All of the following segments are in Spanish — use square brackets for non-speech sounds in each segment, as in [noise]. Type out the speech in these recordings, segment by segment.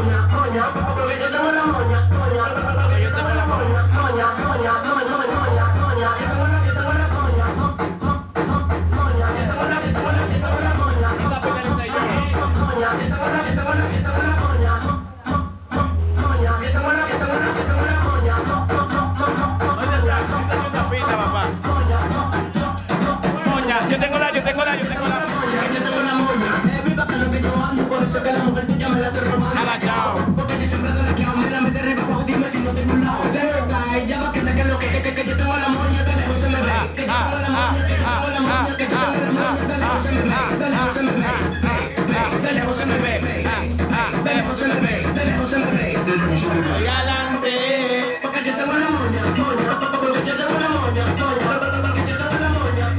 konia, konia, Moña, moña. Moña, moña.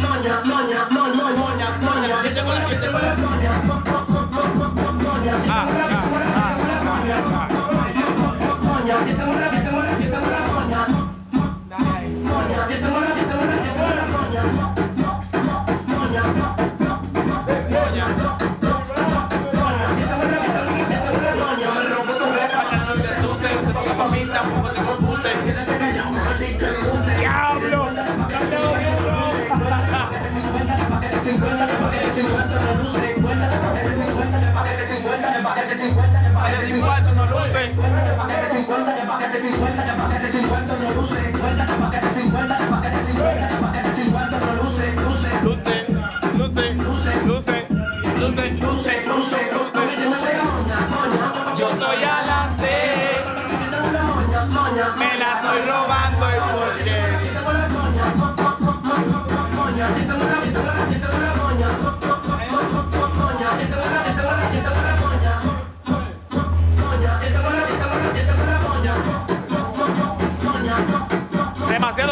Moña, moña, moña, moña, moña, moña. Yo tengo la, yo tengo la moña, mo- mo- mo- mo- Paquete 50 no luce. Luce, luce, luce, luce, luce, luce, luce. Yo estoy adelante, me la estoy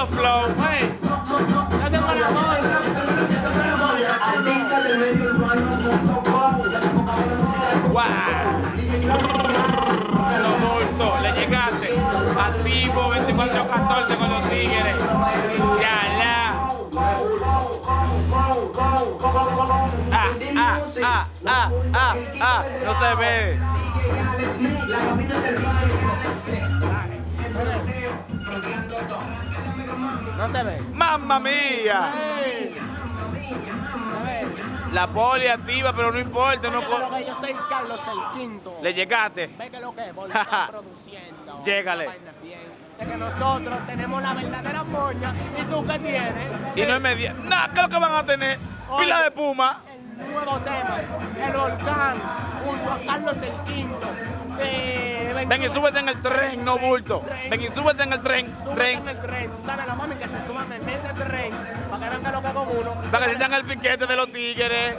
flow. Hey, ya tengo la. Los bultos, le llegaste. Activo 24-14 con los tigres. Ya la. Ah, ah, ah, ah, ah, ah. No se ve. No se ve. ¡Mamma mía! La poli activa, pero no importa. No co- que yo soy Carlos el quinto. le llegaste. Ve que lo que es, [laughs] Boli está produciendo. Llégale. Vaina bien. De que nosotros tenemos la verdadera moña. ¿Y tú qué tienes? Y no es media. Nada, ¿qué es lo que van a tener? Pila de puma. El nuevo tema. El volcán. Junto a Carlos el quinto. De Ven y súbete en el tren, no bulto. Ven y súbete en el tren, tren. en el tren. Dale a la mami que se suban en ese tren. Para que vean que lo que hago uno. Para que sientan el piquete de los tigres.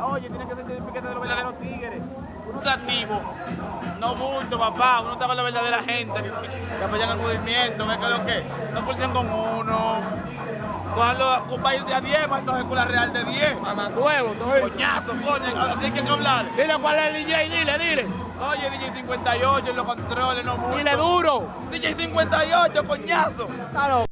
Oye, tiene que sentir el piquete de los verdaderos tigres. Uno está activo. No bulto, papá. Uno está con la verdadera gente que apoyan el movimiento. Ven que lo que. No pulsen con uno. Cojanlo con país de a 10, para entonces con la real de 10. Mamá huevo. Coñazo, coño. Así hay que hablar. Dile cuál es el DJ, dile, dile. Oye, DJ 58 en los controles, no bulto. Dile duro. DJ 58, coñazo. Está loco.